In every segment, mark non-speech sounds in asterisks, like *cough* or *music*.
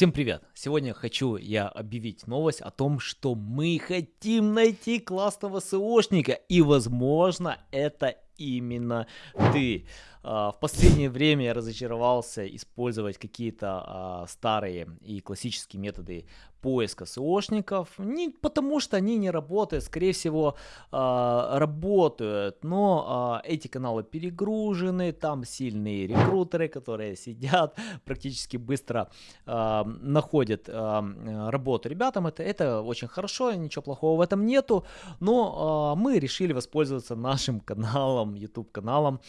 Всем привет! Сегодня хочу я объявить новость о том, что мы хотим найти классного СОшника и возможно это именно ты. А, в последнее время я разочаровался использовать какие-то а, старые и классические методы поиска СОшников, не потому что они не работают, скорее всего а, работают, но эти каналы перегружены, там сильные рекрутеры, которые сидят, *laughs* практически быстро находят работу ребятам, это, это очень хорошо, ничего плохого в этом нету, но мы решили воспользоваться нашим каналом, YouTube каналом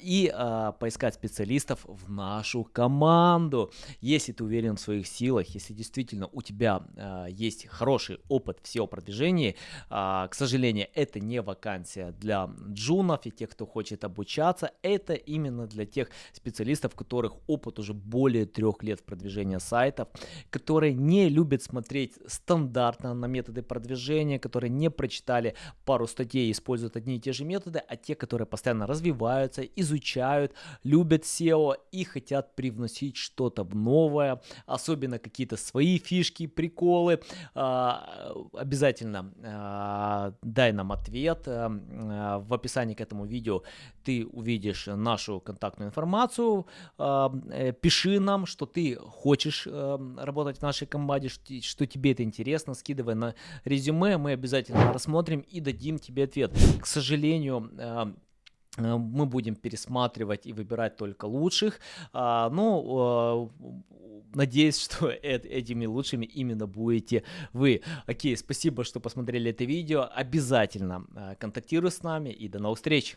и э, поискать специалистов в нашу команду. Если ты уверен в своих силах, если действительно у тебя э, есть хороший опыт в SEO-продвижении, э, к сожалению, это не вакансия для джунов и тех, кто хочет обучаться, это именно для тех специалистов, у которых опыт уже более трех лет в продвижении сайтов, которые не любят смотреть стандартно на методы продвижения, которые не прочитали пару статей и используют одни и те же методы, а те, которые постоянно развиваются, изучают любят SEO и хотят привносить что-то новое, особенно какие-то свои фишки, приколы. А, обязательно а, дай нам ответ. А, в описании к этому видео ты увидишь нашу контактную информацию. Э, пиши нам, что ты хочешь работать в нашей команде, что тебе это интересно, скидывай на резюме, мы обязательно рассмотрим и дадим тебе ответ. К сожалению, Э, мы будем пересматривать и выбирать только лучших. А, ну, надеюсь, *laughs* что этими лучшими именно будете вы. Окей, спасибо, что посмотрели это видео. Обязательно э, контактируй с нами и до новых встреч.